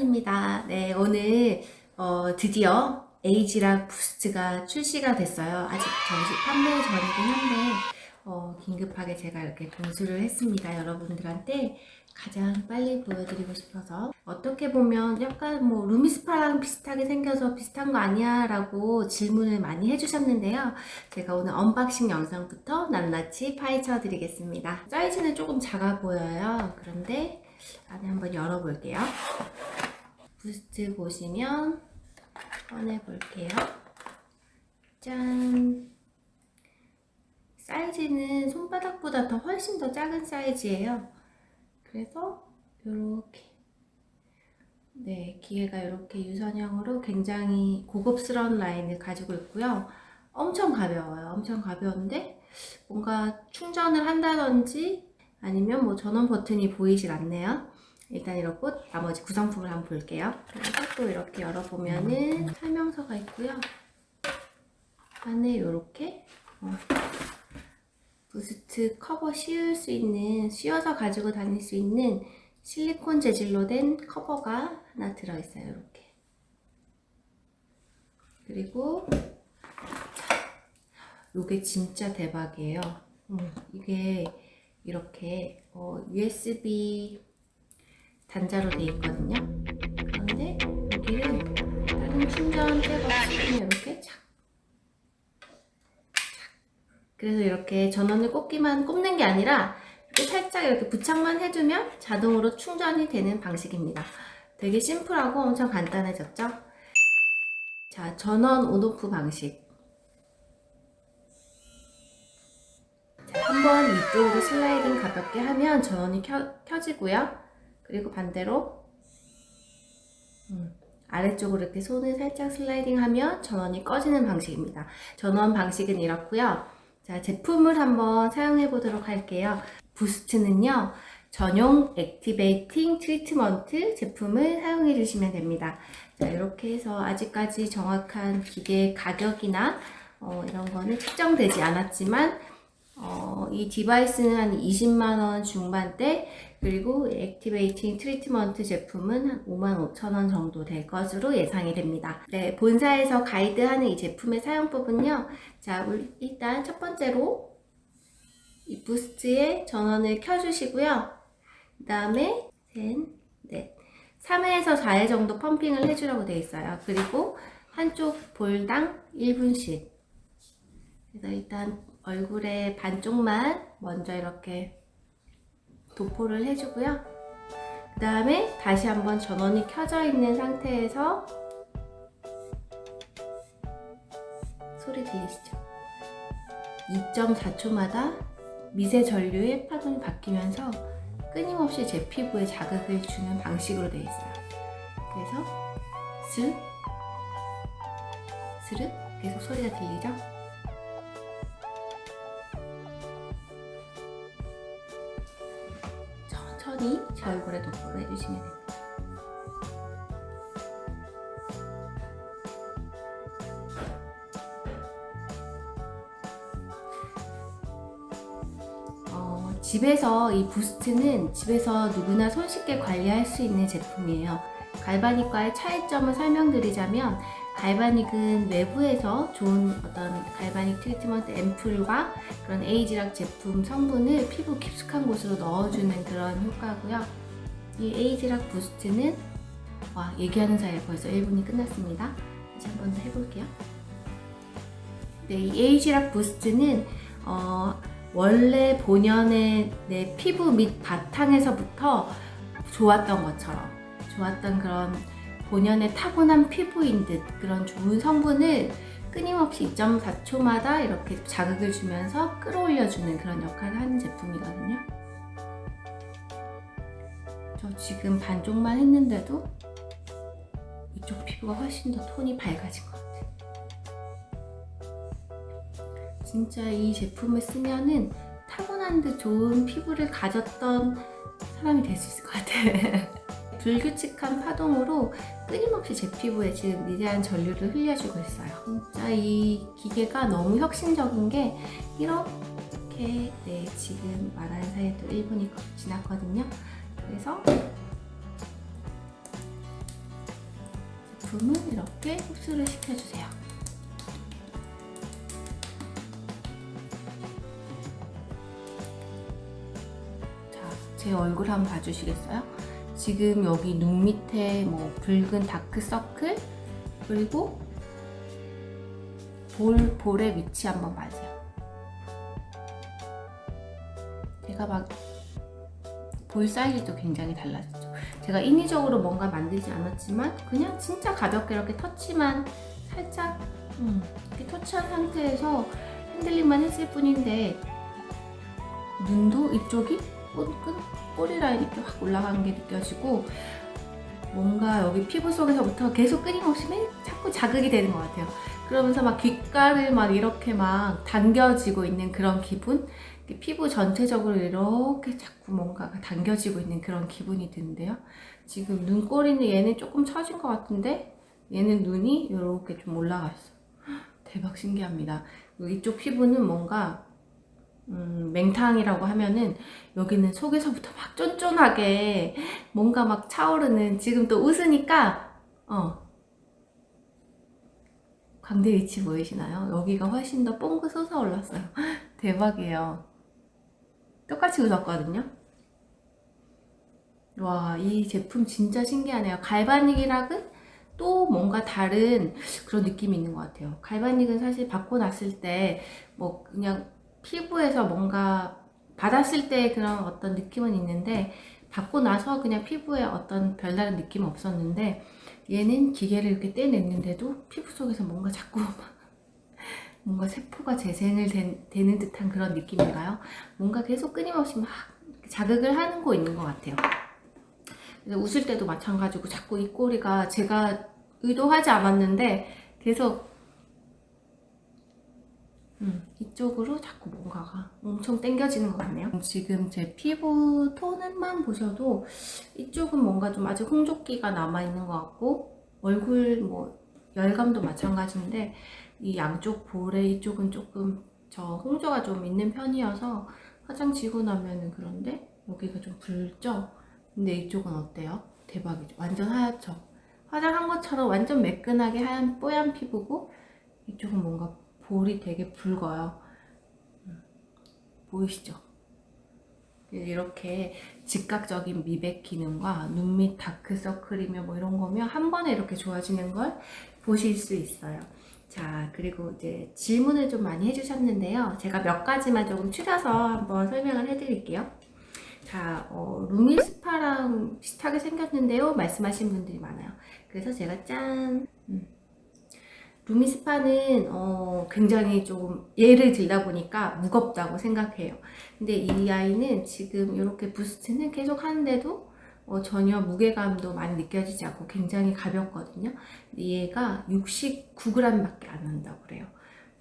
한입니다. 네, 오늘 어, 드디어 ageLOC Boost가 출시가 됐어요. 아직 정식 판매 전이긴 한데 어, 긴급하게 제가 이렇게 공수를 했습니다. 여러분들한테 가장 빨리 보여드리고 싶어서 어떻게 보면 약간 뭐 LumiSpa랑 비슷하게 생겨서 비슷한 거 아니야? 라고 질문을 많이 해주셨는데요. 제가 오늘 unboxing 영상부터 낱낱이 파헤쳐 드리겠습니다. 사이즈는 조금 작아 보여요. 그런데 안에 한번 열어볼게요. 부스트 보시면 꺼내볼게요. 짠! 사이즈는 손바닥보다 더 훨씬 더 작은 사이즈예요. 그래서 이렇게 네 기계가 이렇게 유선형으로 굉장히 고급스러운 라인을 가지고 있고요. 엄청 가벼워요. 엄청 가벼운데 뭔가 충전을 한다든지 아니면 뭐 전원 버튼이 보이질 않네요. 일단 이렇고 나머지 구성품을 한번 볼게요. 또 이렇게 열어보면은 설명서가 있고요. 안에 이렇게 어, Boost 커버 씌울 수 있는 씌워서 가지고 다닐 수 있는 실리콘 재질로 된 커버가 하나 들어있어요. 이렇게 그리고 이게 진짜 대박이에요. 음, 이게 이렇게 어, USB 단자로 되어 있거든요. 그런데 여기를 다른 충전 백 없이 이렇게 착, 그래서 이렇게 전원을 꽂기만 꼽는 게 아니라 이렇게 살짝 이렇게 부착만 해두면 자동으로 충전이 되는 방식입니다. 되게 심플하고 엄청 간단해졌죠? 자, 전원 on off 방식. 한번 위쪽으로 슬라이딩 가볍게 하면 전원이 켜, 켜지고요. 그리고 반대로 음, 아래쪽으로 이렇게 손을 살짝 슬라이딩 하면 전원이 꺼지는 방식입니다. 전원 방식은 이렇고요. 자, 제품을 한번 사용해 보도록 할게요. Boost는요. 전용 activating treatment 제품을 사용해 주시면 됩니다. 자, 이렇게 해서 아직까지 정확한 기계 가격이나 어, 이런 거는 측정되지 않았지만 어, 이 디바이스는 한 20만원 중반대 그리고 activating treatment 제품은 한 55,000원 정도 될 것으로 예상이 됩니다. 네, 본사에서 가이드하는 이 제품의 사용법은요. 자, 일단 첫 번째로 이 Boost의 전원을 켜주시고요. 그 다음에 셋, 넷, 3회에서 4회 정도 펌핑을 해주라고 되어 있어요. 그리고 한쪽 볼당 1분씩 그래서 일단 얼굴의 반쪽만 먼저 이렇게 도포를 해주고요. 그 다음에 다시 한번 전원이 켜져 있는 상태에서 소리 들리시죠? 2.4초마다 미세 전류의 파동이 바뀌면서 끊임없이 제 피부에 자극을 주는 방식으로 되어 있어요. 그래서 스 스르 계속 소리가 들리죠? 천천히 제 얼굴에 도포를 해주시면 됩니다. 어, 집에서 이 Boost는 집에서 누구나 손쉽게 관리할 수 있는 제품이에요. galvanic과의 차이점을 설명드리자면 galvanic은 외부에서 좋은 어떤 galvanic treatment 앰플과 그런 ageLOC 제품 성분을 피부 깊숙한 곳으로 넣어주는 그런 효과고요. 이 ageLOC Boost는 와 얘기하는 사이에 벌써 1분이 끝났습니다. 다시 한번더 해볼게요. 네, 이 에이지락 부스트는 어, 원래 본연의 내 피부 밑 바탕에서부터 좋았던 것처럼 좋았던 그런 본연의 타고난 피부인 듯 그런 좋은 성분을 끊임없이 2.4초마다 이렇게 자극을 주면서 끌어올려주는 그런 역할을 하는 제품이거든요. 저 지금 반쪽만 했는데도 이쪽 피부가 훨씬 더 톤이 밝아진 것 같아요. 진짜 이 제품을 쓰면은 타고난 듯 좋은 피부를 가졌던 사람이 될 수 있을 것 같아요. 불규칙한 파동으로 끊임없이 제 피부에 지금 미세한 전류를 흘려주고 있어요. 진짜 이 기계가 너무 혁신적인 게 이렇게 네, 지금 말하는 사이에 또 1분이 지났거든요. 그래서 제품은 이렇게 흡수를 시켜주세요. 자, 제 얼굴 한번 봐주시겠어요? 지금 여기 눈 밑에 뭐 붉은 다크서클 그리고 볼, 볼의 위치 한번 봐주세요. 제가 막 볼 사이즈도 굉장히 달라졌죠. 제가 인위적으로 뭔가 만들지 않았지만 그냥 진짜 가볍게 이렇게 터치만 살짝 음, 이렇게 터치한 상태에서 핸들링만 했을 뿐인데 눈도 이쪽이 끈끈 꼬리 라인 이렇게 확 올라가는 게 느껴지고 뭔가 여기 피부 속에서부터 계속 끊임없이 맨 자꾸 자극이 되는 것 같아요. 그러면서 막 귓가를 막 이렇게 막 당겨지고 있는 그런 기분? 피부 전체적으로 이렇게 자꾸 뭔가가 당겨지고 있는 그런 기분이 드는데요. 지금 눈꼬리는 얘는 조금 처진 것 같은데 얘는 눈이 이렇게 좀 올라갔어. 대박 신기합니다. 이쪽 피부는 뭔가 음, 맹탕이라고 하면은 여기는 속에서부터 막 쫀쫀하게 뭔가 막 차오르는 지금 또 웃으니까 어 광대 위치 보이시나요? 여기가 훨씬 더 뽕긋 솟아올랐어요. 대박이에요. 똑같이 웃었거든요. 와, 이 제품 진짜 신기하네요. 갈바닉이랑은 또 뭔가 다른 그런 느낌이 있는 것 같아요. 갈바닉은 사실 받고 났을 때 뭐 그냥 피부에서 뭔가 받았을 때 그런 어떤 느낌은 있는데 받고 나서 그냥 피부에 어떤 별다른 느낌은 없었는데 얘는 기계를 이렇게 떼냈는데도 피부 속에서 뭔가 자꾸 뭔가 세포가 재생을 된, 되는 듯한 그런 느낌인가요? 뭔가 계속 끊임없이 막 자극을 하는 거 있는 것 같아요. 웃을 때도 마찬가지고 자꾸 이 꼬리가 제가 의도하지 않았는데 계속 음, 이쪽으로 자꾸 뭔가가 엄청 당겨지는 것 같네요. 지금 제 피부 톤만 보셔도 이쪽은 뭔가 좀 아직 홍조기가 남아있는 것 같고 얼굴 뭐 열감도 마찬가지인데 이 양쪽 볼에 이쪽은 조금 저 홍조가 좀 있는 편이어서 화장 지고 나면은 그런데 여기가 좀 붉죠? 근데 이쪽은 어때요? 대박이죠? 완전 하얗죠? 화장한 것처럼 완전 매끈하게 하얀 뽀얀 피부고 이쪽은 뭔가 볼이 되게 붉어요. 음, 보이시죠? 이렇게 즉각적인 미백 기능과 눈 밑 다크서클이며 뭐 이런 거면 한 번에 이렇게 좋아지는 걸 보실 수 있어요. 자 그리고 이제 질문을 좀 많이 해주셨는데요. 제가 몇 가지만 조금 추려서 한번 설명을 해드릴게요. 자, 어, 루미스파랑 비슷하게 생겼는데요. 말씀하신 분들이 많아요. 그래서 제가 짠! 음. LumiSpa는 어, 굉장히 좀 얘를 들다 보니까 무겁다고 생각해요. 근데 이 아이는 지금 이렇게 Boost는 계속 하는데도 어, 전혀 무게감도 많이 느껴지지 않고 굉장히 가볍거든요. 얘가 69g 밖에 안 한다고 그래요.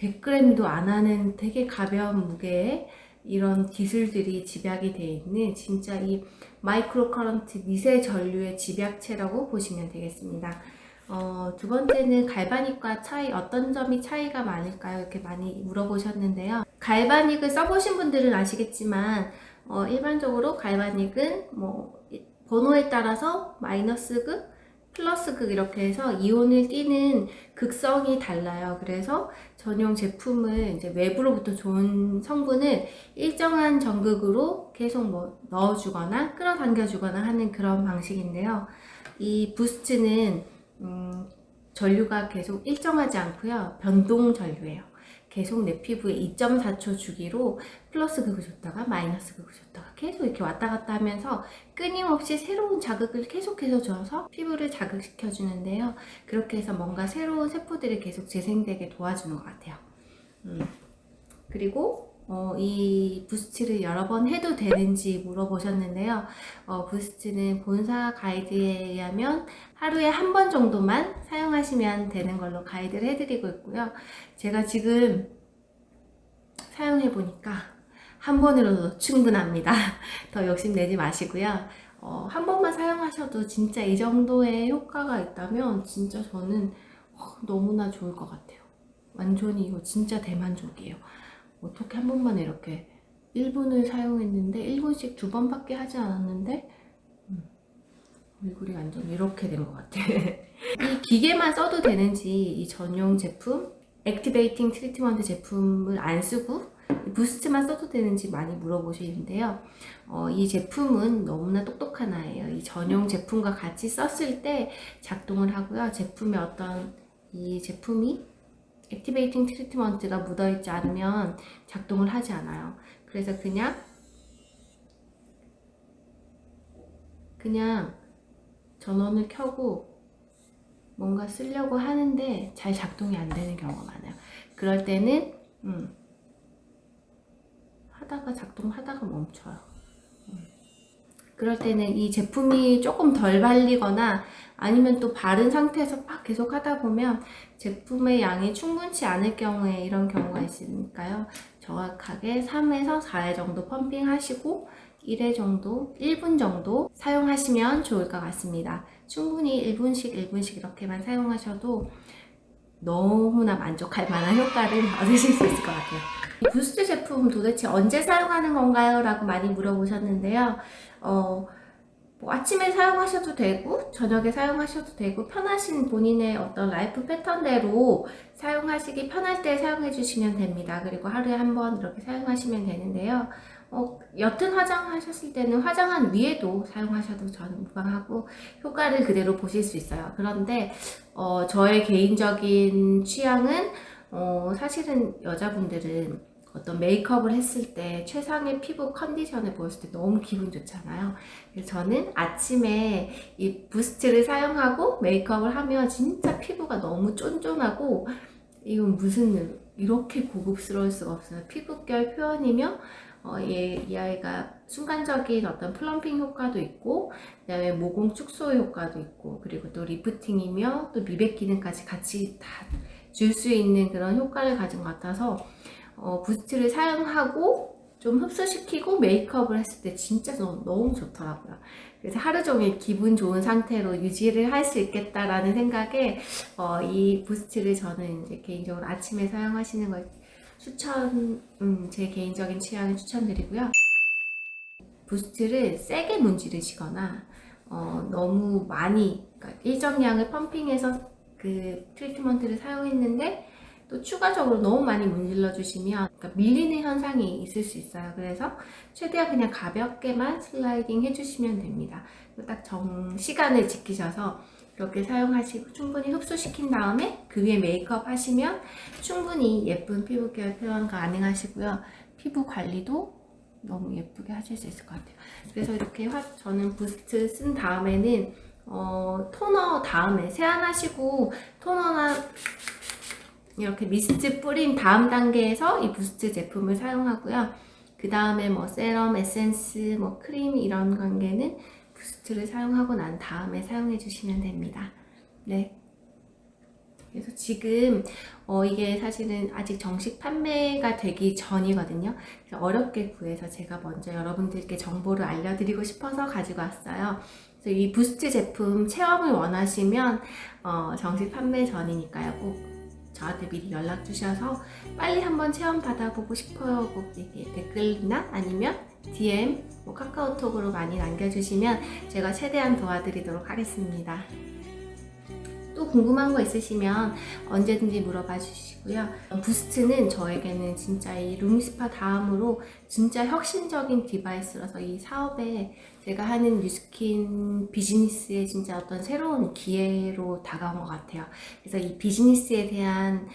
100g도 안 하는 되게 가벼운 무게에 이런 기술들이 집약이 되어 있는 진짜 이 micro current 미세 전류의 집약체라고 보시면 되겠습니다. 어, 두 번째는 갈바닉과 차이 어떤 점이 차이가 많을까요? 이렇게 많이 물어보셨는데요. 갈바닉을 써보신 분들은 아시겠지만 어, 일반적으로 갈바닉은 뭐 번호에 따라서 마이너스 극, 플러스 극 이렇게 해서 이온을 띠는 극성이 달라요. 그래서 전용 제품을 이제 외부로부터 좋은 성분을 일정한 전극으로 계속 뭐 넣어주거나 끌어당겨 주거나 하는 그런 방식인데요. 이 부스트는 음, 전류가 계속 일정하지 않고요. 변동 전류예요. 계속 내 피부에 2.4초 주기로 플러스 극을 줬다가 마이너스 극을 줬다가 계속 이렇게 왔다 갔다 하면서 끊임없이 새로운 자극을 계속해서 줘서 피부를 자극시켜 주는데요. 그렇게 해서 뭔가 새로운 세포들이 계속 재생되게 도와주는 것 같아요. 음. 그리고 어, 이 부스트를 여러 번 해도 되는지 물어보셨는데요. 어, 부스트는 본사 가이드에 의하면 하루에 한 번 정도만 사용하시면 되는 걸로 가이드를 해드리고 있고요. 제가 지금 사용해보니까 한 번으로도 충분합니다. 더 욕심내지 마시고요. 어, 한 번만 사용하셔도 진짜 이 정도의 효과가 있다면 진짜 저는 어, 너무나 좋을 것 같아요. 완전히 이거 진짜 대만족이에요. 어떻게 한 번만 이렇게 1분을 사용했는데 1분씩 두 번밖에 하지 않았는데 음, 얼굴이 완전 이렇게 된 것 같아. 이 기계만 써도 되는지 이 전용 제품, Activating Treatment 제품을 안 쓰고 Boost만 써도 되는지 많이 물어보시는데요. 어, 이 제품은 너무나 똑똑한 아이예요. 이 전용 제품과 같이 썼을 때 작동을 하고요. 제품의 어떤 이 제품이 액티베이팅 트리트먼트가 묻어있지 않으면 작동을 하지 않아요. 그래서 그냥 그냥 전원을 켜고 뭔가 쓰려고 하는데 잘 작동이 안 되는 경우가 많아요. 그럴 때는 음, 하다가 작동하다가 멈춰요. 음. 그럴 때는 이 제품이 조금 덜 발리거나 아니면 또 바른 상태에서 막 계속 하다 보면 제품의 양이 충분치 않을 경우에 이런 경우가 있으니까요. 정확하게 3에서 4회 정도 펌핑 하시고 1회 정도, 1분 정도 사용하시면 좋을 것 같습니다. 충분히 1분씩 1분씩 이렇게만 사용하셔도 너무나 만족할 만한 효과를 얻으실 수 있을 것 같아요. 이 부스트 제품 도대체 언제 사용하는 건가요? 라고 많이 물어보셨는데요. 어, 뭐 아침에 사용하셔도 되고 저녁에 사용하셔도 되고 편하신 본인의 어떤 라이프 패턴대로 사용하시기 편할 때 사용해 주시면 됩니다. 그리고 하루에 한 번 이렇게 사용하시면 되는데요. 어, 옅은 화장하셨을 때는 화장한 위에도 사용하셔도 저는 무방하고 효과를 그대로 보실 수 있어요. 그런데 어, 저의 개인적인 취향은 어, 사실은 여자분들은 어떤 메이크업을 했을 때 최상의 피부 컨디션을 보였을 때 너무 기분 좋잖아요. 저는 아침에 이 Boost를 사용하고 메이크업을 하면 진짜 피부가 너무 쫀쫀하고 이건 무슨 이렇게 고급스러울 수가 없어요. 피부결 표현이며 어, 얘, 이 아이가 순간적인 어떤 plumping 효과도 있고 그 다음에 모공 축소 효과도 있고 그리고 또 리프팅이며 또 미백 기능까지 같이 다 줄 수 있는 그런 효과를 가진 것 같아서 어, 부스트를 사용하고 좀 흡수시키고 메이크업을 했을 때 진짜 너무, 너무 좋더라고요. 그래서 하루 종일 기분 좋은 상태로 유지를 할 수 있겠다라는 생각에 어, 이 부스트를 저는 이제 개인적으로 아침에 사용하시는 걸 추천, 음, 제 개인적인 취향을 추천드리고요. 부스트를 세게 문지르시거나 어, 너무 많이 그러니까 일정량을 펌핑해서 그 트리트먼트를 사용했는데 또 추가적으로 너무 많이 문질러 주시면 그러니까 밀리는 현상이 있을 수 있어요. 그래서 최대한 그냥 가볍게만 슬라이딩 해주시면 됩니다. 딱 정 시간을 지키셔서 이렇게 사용하시고 충분히 흡수시킨 다음에 그 위에 메이크업 하시면 충분히 예쁜 피부결 표현 가능하시고요. 피부 관리도 너무 예쁘게 하실 수 있을 것 같아요. 그래서 이렇게 화, 저는 Boost 쓴 다음에는 어, 토너 다음에 세안하시고 토너나 이렇게 미스트 뿌린 다음 단계에서 이 Boost 제품을 사용하고요. 그 다음에 뭐 세럼, 에센스, 뭐 크림 이런 단계는 Boost를 사용하고 난 다음에 사용해 주시면 됩니다. 네. 그래서 지금 어 이게 사실은 아직 정식 판매가 되기 전이거든요. 어렵게 구해서 제가 먼저 여러분들께 정보를 알려드리고 싶어서 가지고 왔어요. 그래서 이 Boost 제품 체험을 원하시면 어 정식 판매 전이니까요. 꼭 저한테 미리 연락 주셔서 빨리 한번 체험 받아보고 싶어요 꼭 댓글이나 아니면 DM, 뭐 카카오톡으로 많이 남겨주시면 제가 최대한 도와드리도록 하겠습니다. 또 궁금한 거 있으시면 언제든지 물어봐 주시고요. Boost는 저에게는 진짜 이 LumiSpa 다음으로 진짜 혁신적인 device라서 이 사업에 제가 하는 Nu Skin 비즈니스에 진짜 어떤 새로운 기회로 다가온 것 같아요. 그래서 이 비즈니스에 대한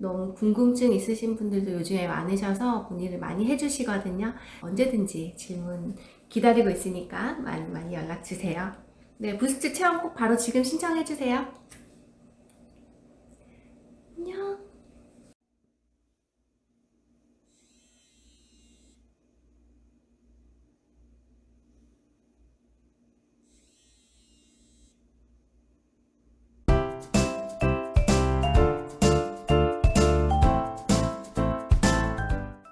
너무 궁금증 있으신 분들도 요즘에 많으셔서 문의를 많이 해주시거든요. 언제든지 질문 기다리고 있으니까 많이 많이 연락 주세요. 네, Boost 체험 꼭 바로 지금 신청해 주세요.